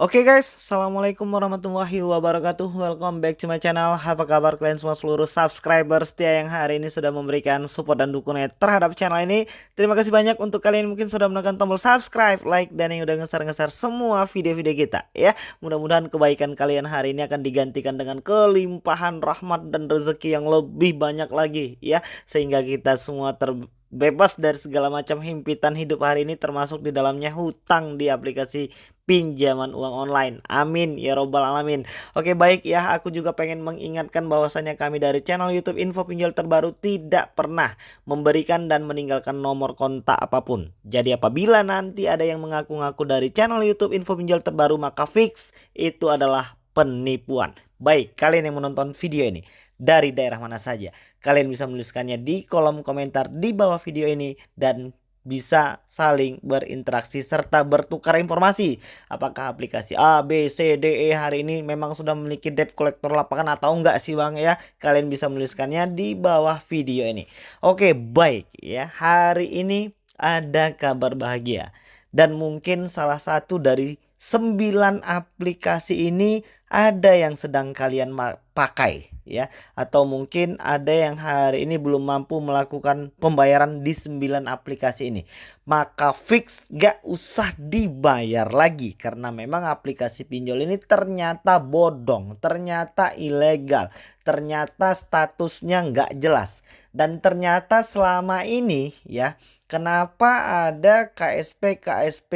Oke guys, Assalamualaikum warahmatullahi wabarakatuh. Welcome back to my channel. Apa kabar kalian semua seluruh subscriber setia yang hari ini sudah memberikan support dan dukungan terhadap channel ini? Terima kasih banyak untuk kalian mungkin sudah menekan tombol subscribe, like, dan yang udah ngeser-ngeser semua video-video kita ya. Mudah-mudahan kebaikan kalian hari ini akan digantikan dengan kelimpahan rahmat dan rezeki yang lebih banyak lagi ya. Sehingga kita semua ter bebas dari segala macam himpitan hidup hari ini termasuk di dalamnya hutang di aplikasi pinjaman uang online. Amin ya robbal alamin. Oke baik ya, aku juga pengen mengingatkan bahwasanya kami dari channel YouTube Info Pinjol Terbaru tidak pernah memberikan dan meninggalkan nomor kontak apa pun. Jadi apabila nanti ada yang mengaku-ngaku dari channel YouTube Info Pinjol Terbaru maka fix itu adalah penipuan. Baik, kalian yang menonton video ini dari daerah mana saja. Kalian bisa menuliskannya di kolom komentar di bawah video ini dan bisa saling berinteraksi serta bertukar informasi. Apakah aplikasi A, B, C, D, E hari ini memang sudah memiliki debt collector lapangan atau enggak sih Bang ya? Kalian bisa menuliskannya di bawah video ini. Oke, baik ya. Hari ini ada kabar bahagia dan mungkin salah satu dari 9 aplikasi ini ada yang sedang kalian pakai ya. Atau mungkin ada yang hari ini belum mampu melakukan pembayaran di 9 aplikasi ini. Maka fix gak usah dibayar lagi. Karena memang aplikasi pinjol ini ternyata bodong ternyata ilegal ternyata statusnya nggak jelas. Dan ternyata selama ini ya kenapa ada KSP KSP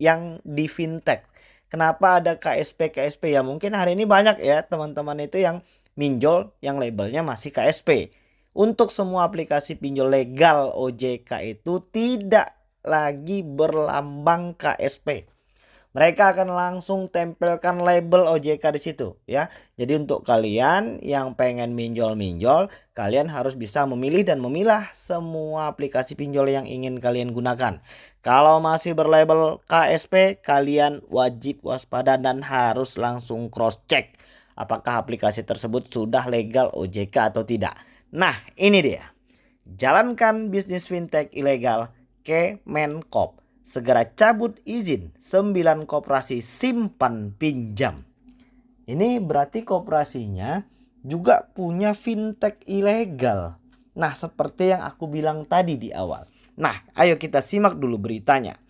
yang di fintech? Kenapa ada KSP KSP ya mungkin hari ini banyak ya teman-teman itu yang minjol yang labelnya masih KSP. Untuk semua aplikasi pinjol legal OJK itu tidak lagi berlambang KSP. Mereka akan langsung tempelkan label OJK di situ ya. Jadi untuk kalian yang pengen minjol-minjol, kalian harus bisa memilih dan memilah semua aplikasi pinjol yang ingin kalian gunakan. Kalau masih berlabel KSP, kalian wajib waspada dan harus langsung cross check apakah aplikasi tersebut sudah legal OJK atau tidak. Nah, ini dia. Jalankan bisnis fintech ilegal Kemenkop. Segera cabut izin 9 koperasi simpan pinjam. Ini berarti koperasinya juga punya fintech ilegal. Nah, seperti yang aku bilang tadi di awal. Nah, ayo kita simak dulu beritanya.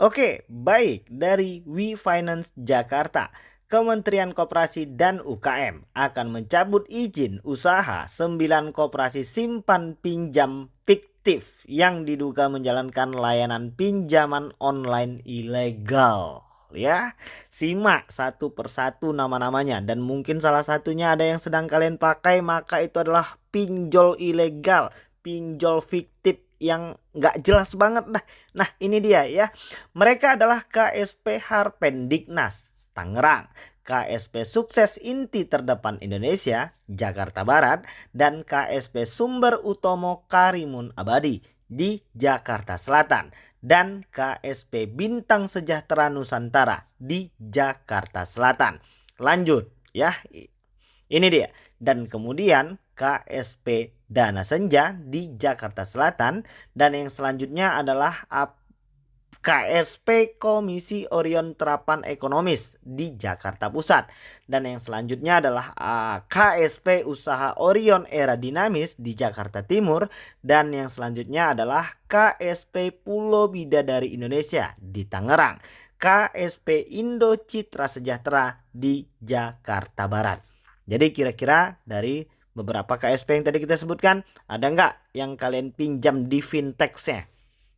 Oke, baik dari We Finance Jakarta. Kementerian Koperasi dan UKM akan mencabut izin usaha 9 koperasi simpan pinjam fiktif yang diduga menjalankan layanan pinjaman online ilegal. Ya, simak satu persatu nama-namanya dan mungkin salah satunya ada yang sedang kalian pakai maka itu adalah pinjol ilegal, pinjol fiktif yang nggak jelas banget dah. Nah ini dia ya, mereka adalah KSP Harpendiknas Tangerang, KSP Sukses Inti Terdepan Indonesia, Jakarta Barat, dan KSP Sumber Utomo Karimun Abadi di Jakarta Selatan dan KSP Bintang Sejahtera Nusantara di Jakarta Selatan. Lanjut ya. Ini dia. Dan kemudian KSP Dana Senja di Jakarta Selatan dan yang selanjutnya adalah KSP Komisi Orion Terapan Ekonomis di Jakarta Pusat. Dan yang selanjutnya adalah uh, KSP Usaha Orion Era Dinamis di Jakarta Timur. Dan yang selanjutnya adalah KSP Pulau Bidadari Indonesia di Tangerang. KSP Indo Citra Sejahtera di Jakarta Barat. Jadi kira-kira dari beberapa KSP yang tadi kita sebutkan, ada nggak yang kalian pinjam di fintechnya?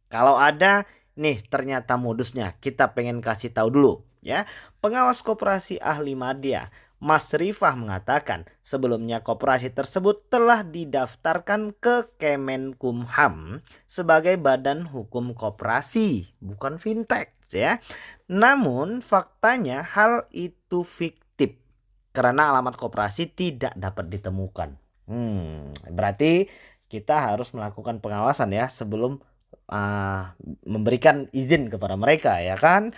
Kalau ada, Nih ternyata modusnya kita pengen kasih tahu dulu ya. Pengawas koperasi ahli media Mas Rifah mengatakan sebelumnya koperasi tersebut telah didaftarkan ke Kemenkumham sebagai badan hukum koperasi bukan fintech ya. Namun faktanya hal itu fiktif karena alamat koperasi tidak dapat ditemukan. Hmm, berarti kita harus melakukan pengawasan ya sebelum uh, memberikan izin kepada mereka ya kan.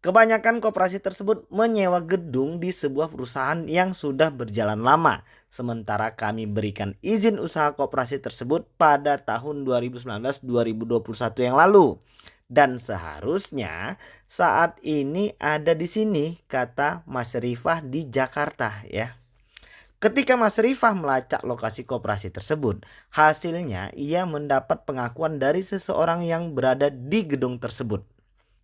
Kebanyakan koperasi tersebut menyewa gedung di sebuah perusahaan yang sudah berjalan lama. Sementara kami berikan izin usaha koperasi tersebut pada tahun 2019-2021 yang lalu. Dan seharusnya saat ini ada di sini kata Mas Rifah di Jakarta ya. Ketika Mas Rifah melacak lokasi koperasi tersebut, hasilnya ia mendapat pengakuan dari seseorang yang berada di gedung tersebut.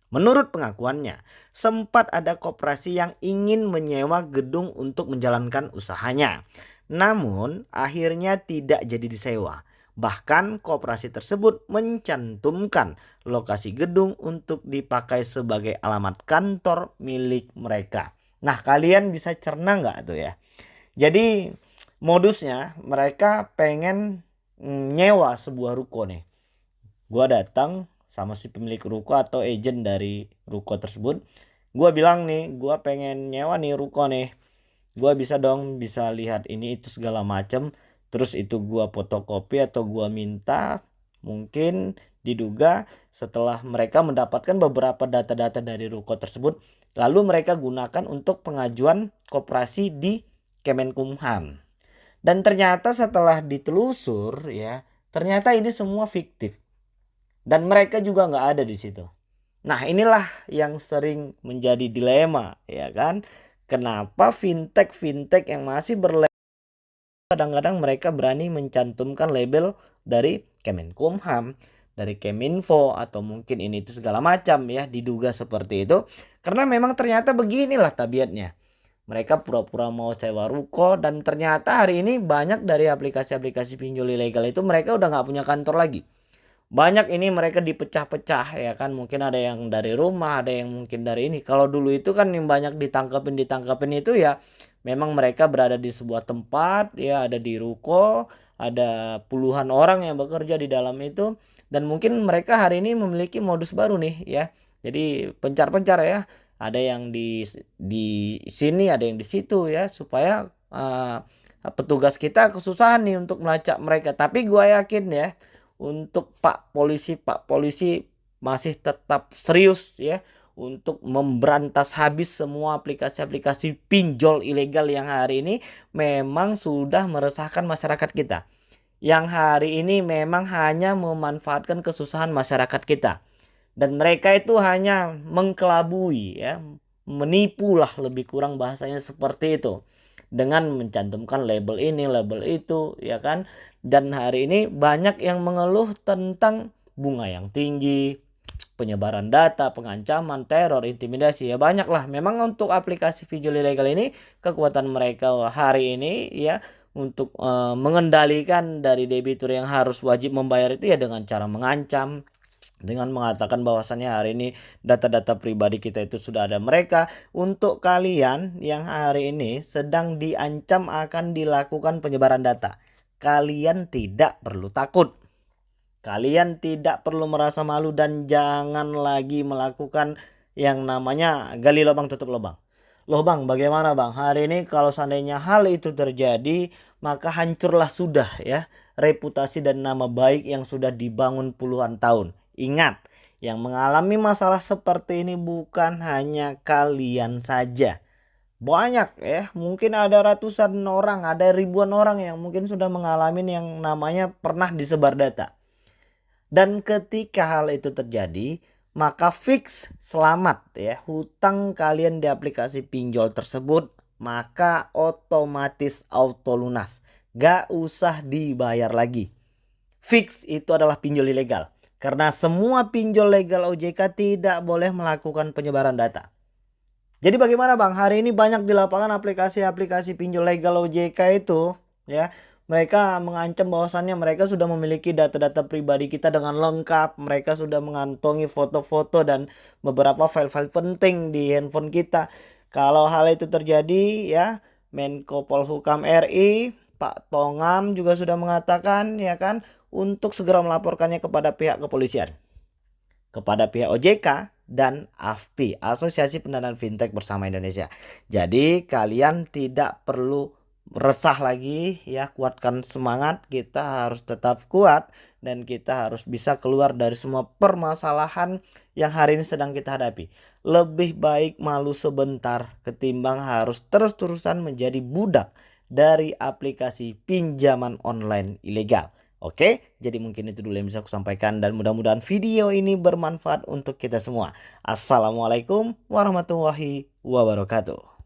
Menurut pengakuannya, sempat ada koperasi yang ingin menyewa gedung untuk menjalankan usahanya. Namun, akhirnya tidak jadi disewa. Bahkan koperasi tersebut mencantumkan lokasi gedung untuk dipakai sebagai alamat kantor milik mereka. Nah kalian bisa cerna nggak tuh ya. Jadi modusnya mereka pengen mm, nyewa sebuah ruko nih. Gua datang sama si pemilik ruko atau agent dari ruko tersebut. Gua bilang nih, gua pengen nyewa nih ruko nih. Gua bisa dong bisa lihat ini itu segala macam terus itu gua fotokopi atau gua minta mungkin diduga setelah mereka mendapatkan beberapa data-data dari ruko tersebut lalu mereka gunakan untuk pengajuan koperasi di Kemenkumham. Dan ternyata setelah ditelusur ya ternyata ini semua fiktif. Dan mereka juga nggak ada di situ. Nah inilah yang sering menjadi dilema ya kan? Kenapa fintech fintech yang masih berle kadang-kadang mereka berani mencantumkan label dari Kemenkumham, dari Keminfo atau mungkin ini itu segala macam ya diduga seperti itu. Karena memang ternyata beginilah tabiatnya. Mereka pura-pura mau sewa ruko dan ternyata hari ini banyak dari aplikasi-aplikasi pinjol ilegal itu mereka udah nggak punya kantor lagi. Banyak ini mereka dipecah-pecah ya kan mungkin ada yang dari rumah ada yang mungkin dari ini. Kalau dulu itu kan yang banyak ditangkapin ditangkapin itu ya memang mereka berada di sebuah tempat ya ada di ruko ada puluhan orang yang bekerja di dalam itu dan mungkin mereka hari ini memiliki modus baru nih ya jadi pencar-pencar ya ada yang di di sini ada yang di situ ya supaya uh, petugas kita kesusahan nih untuk melacak mereka tapi gue yakin ya untuk Pak polisi Pak polisi masih tetap serius ya untuk memberantas habis semua aplikasi-aplikasi pinjol ilegal yang hari ini memang sudah meresahkan masyarakat kita. Yang hari ini memang hanya memanfaatkan kesusahan masyarakat kita. Dan mereka itu hanya mengkelabui ya, menipu lah lebih kurang bahasanya seperti itu. Dengan mencantumkan label ini, label itu, ya kan? Dan hari ini banyak yang mengeluh tentang bunga yang tinggi, penyebaran data, pengancaman, teror, intimidasi ya banyak lah. Memang untuk aplikasi pinjol ilegal ini kekuatan mereka hari ini ya untuk e, mengendalikan dari debitur yang harus wajib membayar itu ya dengan cara mengancam dengan mengatakan bahwasannya hari ini data-data pribadi kita itu sudah ada mereka untuk kalian yang hari ini sedang diancam akan dilakukan penyebaran data kalian tidak perlu takut Kalian tidak perlu merasa malu dan jangan lagi melakukan yang namanya gali lubang tutup lubang. Loh bang bagaimana bang hari ini kalau seandainya hal itu terjadi maka hancurlah sudah ya reputasi dan nama baik yang sudah dibangun puluhan tahun. Ingat yang mengalami masalah seperti ini bukan hanya kalian saja. Banyak ya mungkin ada ratusan orang ada ribuan orang yang mungkin sudah mengalami yang namanya pernah disebar data. Dan ketika hal itu terjadi, maka fix selamat ya hutang kalian di aplikasi pinjol tersebut maka otomatis auto lunas. Gak usah dibayar lagi. Fix itu adalah pinjol ilegal karena semua pinjol legal OJK tidak boleh melakukan penyebaran data jadi bagaimana bang hari ini banyak di lapangan aplikasi-aplikasi pinjol legal OJK itu ya mereka mengancam bahwasannya mereka sudah memiliki data-data pribadi kita dengan lengkap. Mereka sudah mengantongi foto-foto dan beberapa file-file penting di handphone kita. Kalau hal itu terjadi ya Menko Polhukam RI Pak Tongam juga sudah mengatakan ya kan untuk segera melaporkannya kepada pihak kepolisian. Kepada pihak OJK dan AFPI, Asosiasi Pendanaan Fintech Bersama Indonesia. Jadi kalian tidak perlu resah lagi ya kuatkan semangat kita harus tetap kuat dan kita harus bisa keluar dari semua permasalahan yang hari ini sedang kita hadapi lebih baik malu sebentar ketimbang harus terus-terusan menjadi budak dari aplikasi pinjaman online ilegal Oke, jadi mungkin itu dulu yang bisa aku sampaikan dan mudah-mudahan video ini bermanfaat untuk kita semua. Assalamualaikum warahmatullahi wabarakatuh.